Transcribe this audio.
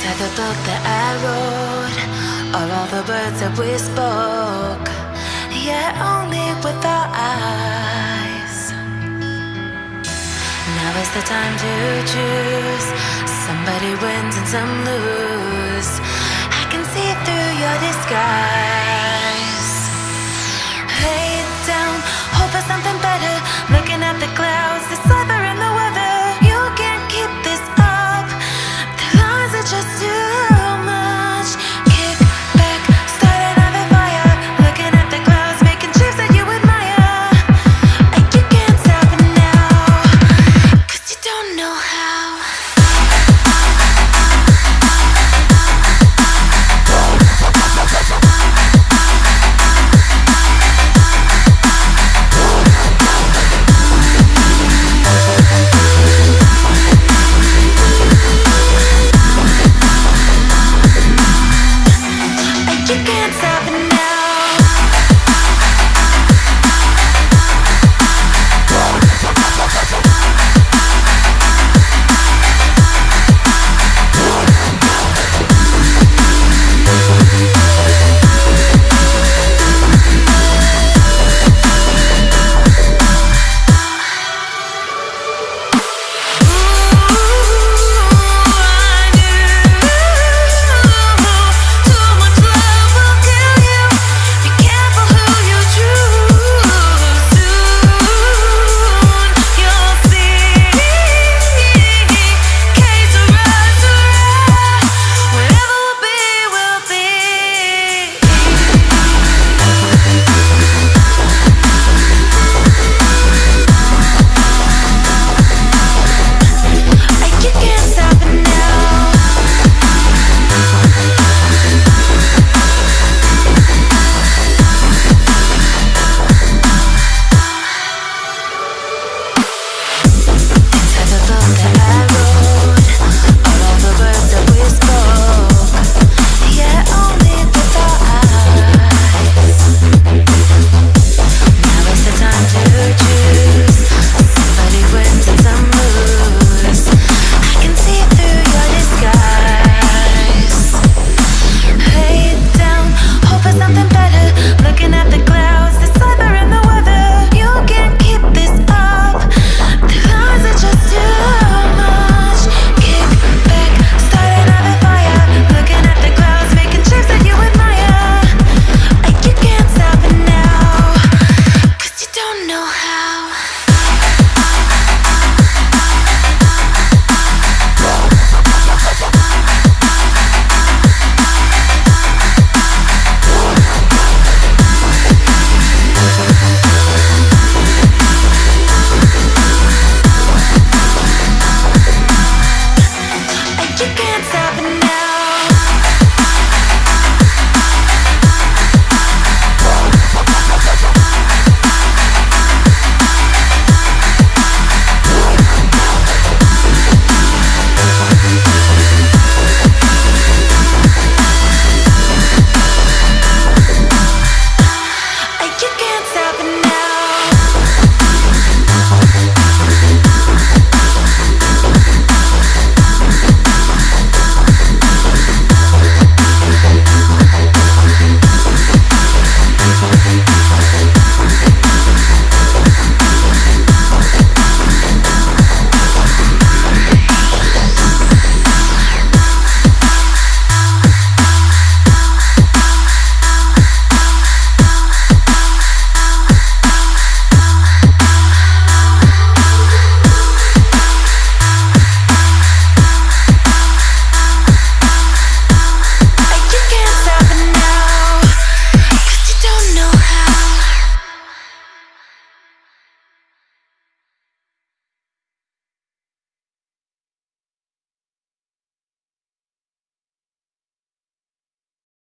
Inside the book that I wrote, Are all the words that we spoke, yet only with our eyes. Now is the time to choose. Somebody wins and some lose. I can see through your disguise.